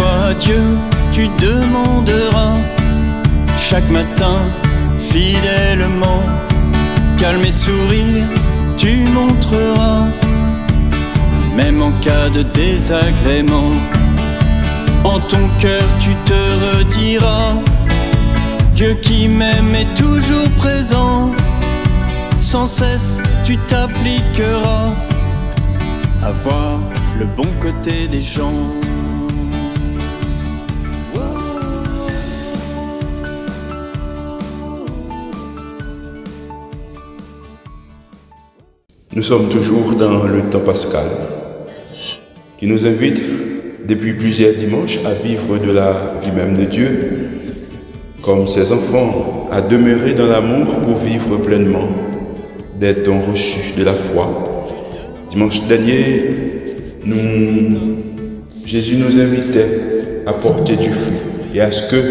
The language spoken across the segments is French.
à Dieu, tu demanderas chaque matin fidèlement. Calme et sourire, tu montreras, même en cas de désagrément. En ton cœur, tu te rediras. Dieu qui m'aime est toujours présent. Sans cesse, tu t'appliqueras à voir le bon côté des gens. Nous sommes toujours dans le temps pascal qui nous invite depuis plusieurs dimanches à vivre de la vie même de Dieu comme ses enfants, à demeurer dans l'amour pour vivre pleinement des dons reçus de la foi. Dimanche dernier, Jésus nous invitait à porter du fruit et à ce que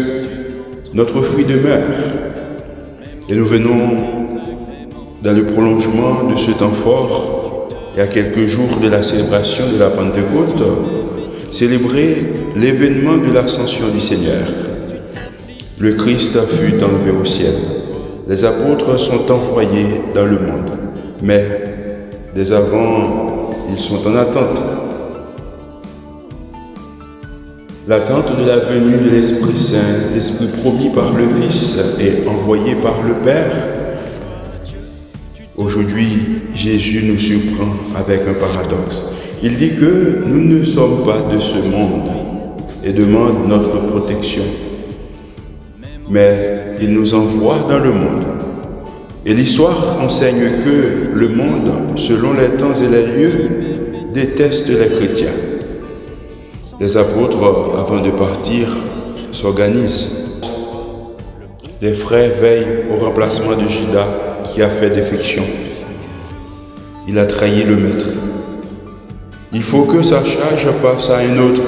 notre fruit demeure. Et nous venons dans le prolongement de ce temps fort et à quelques jours de la célébration de la Pentecôte, célébrer l'événement de l'ascension du Seigneur. Le Christ fut enlevé au ciel. Les apôtres sont envoyés dans le monde, mais dès avant, ils sont en attente. L'attente de la venue de l'Esprit Saint, l'Esprit promis par le Fils et envoyé par le Père, Jésus nous surprend avec un paradoxe. Il dit que nous ne sommes pas de ce monde et demande notre protection. Mais il nous envoie dans le monde. Et l'histoire enseigne que le monde, selon les temps et les lieux, déteste les chrétiens. Les apôtres, avant de partir, s'organisent. Les frères veillent au remplacement de Judas qui a fait défection. Il a trahi le maître. Il faut que sa charge passe à un autre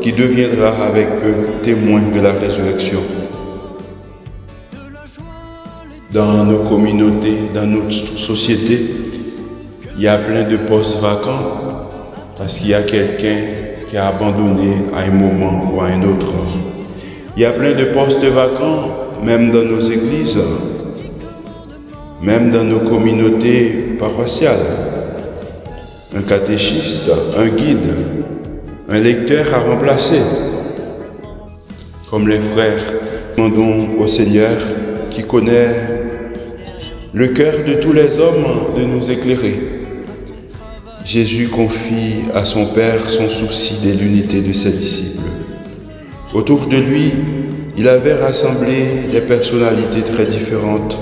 qui deviendra avec eux témoin de la résurrection. Dans nos communautés, dans notre société, il y a plein de postes vacants parce qu'il y a quelqu'un qui a abandonné à un moment ou à un autre. Il y a plein de postes vacants, même dans nos églises, même dans nos communautés Un catéchiste, un guide, un lecteur à remplacer. Comme les frères, demandons au Seigneur qui connaît le cœur de tous les hommes de nous éclairer. Jésus confie à son Père son souci de l'unité de ses disciples. Autour de lui, il avait rassemblé des personnalités très différentes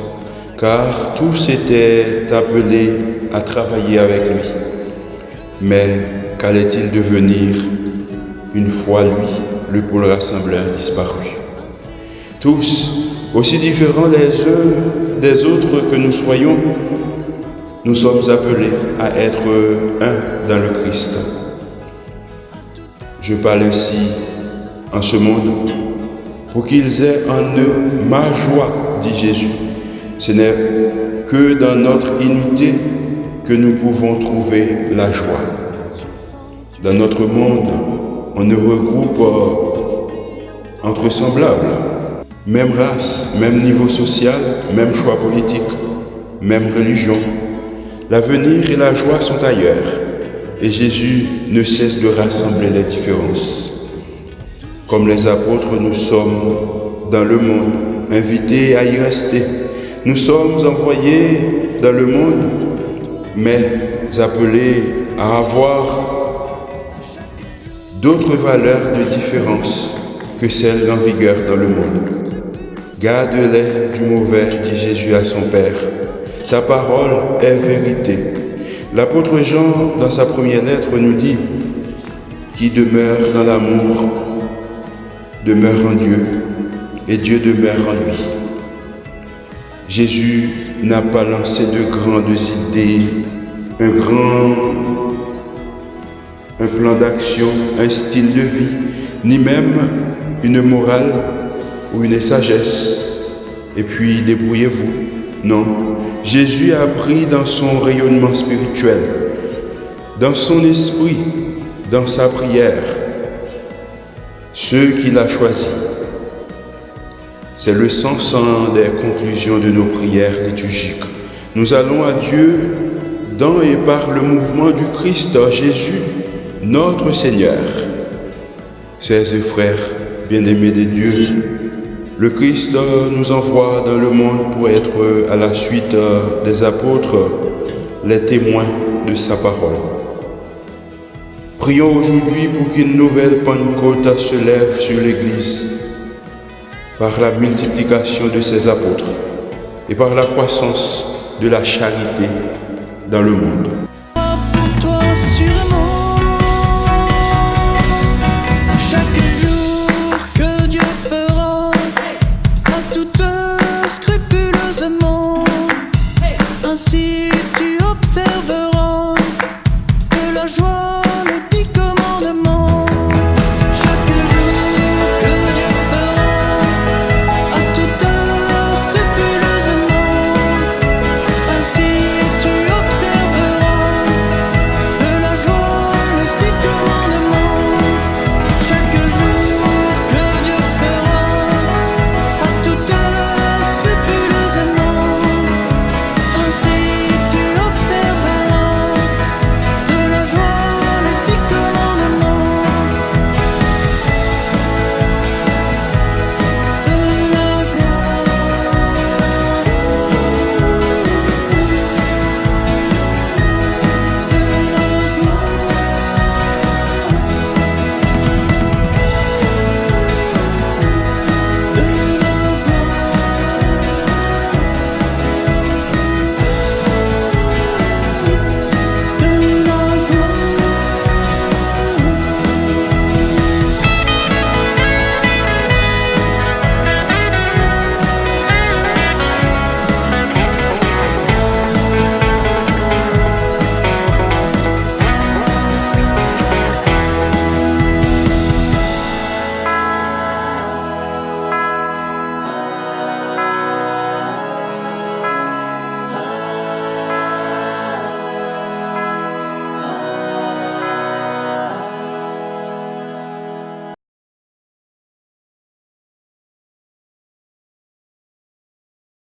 car tous étaient appelés à travailler avec lui. Mais qu'allait-il devenir une fois lui, le pôle rassembleur, disparu? Tous, aussi différents les uns des autres que nous soyons, nous sommes appelés à être un dans le Christ. Je parle ici en ce monde pour qu'ils aient en eux ma joie, dit Jésus ce n'est que dans notre unité que nous pouvons trouver la joie. Dans notre monde, on ne regroupe entre semblables, même race, même niveau social, même choix politique, même religion. L'avenir et la joie sont ailleurs et Jésus ne cesse de rassembler les différences. Comme les apôtres, nous sommes dans le monde, invités à y rester nous sommes envoyés dans le monde, mais appelés à avoir d'autres valeurs de différence que celles en vigueur dans le monde. Garde-les du mauvais, dit Jésus à son Père. Ta parole est vérité. L'apôtre Jean, dans sa première lettre, nous dit Qui demeure dans l'amour demeure en Dieu, et Dieu demeure en lui. Jésus n'a pas lancé de grandes idées, un grand plan d'action, un style de vie, ni même une morale ou une sagesse. Et puis débrouillez-vous. Non, Jésus a appris dans son rayonnement spirituel, dans son esprit, dans sa prière, ceux qu'il a choisis. C'est le sens des conclusions de nos prières liturgiques. Nous allons à Dieu dans et par le mouvement du Christ Jésus, notre Seigneur. Chers et frères, bien-aimés de Dieu, le Christ nous envoie dans le monde pour être à la suite des apôtres les témoins de sa parole. Prions aujourd'hui pour qu'une nouvelle Pentecôte se lève sur l'Église par la multiplication de ses apôtres et par la croissance de la charité dans le monde. Chaque jour que Dieu fera à tout scrupuleusement. Ainsi tu observeras que la joie, le dix commandements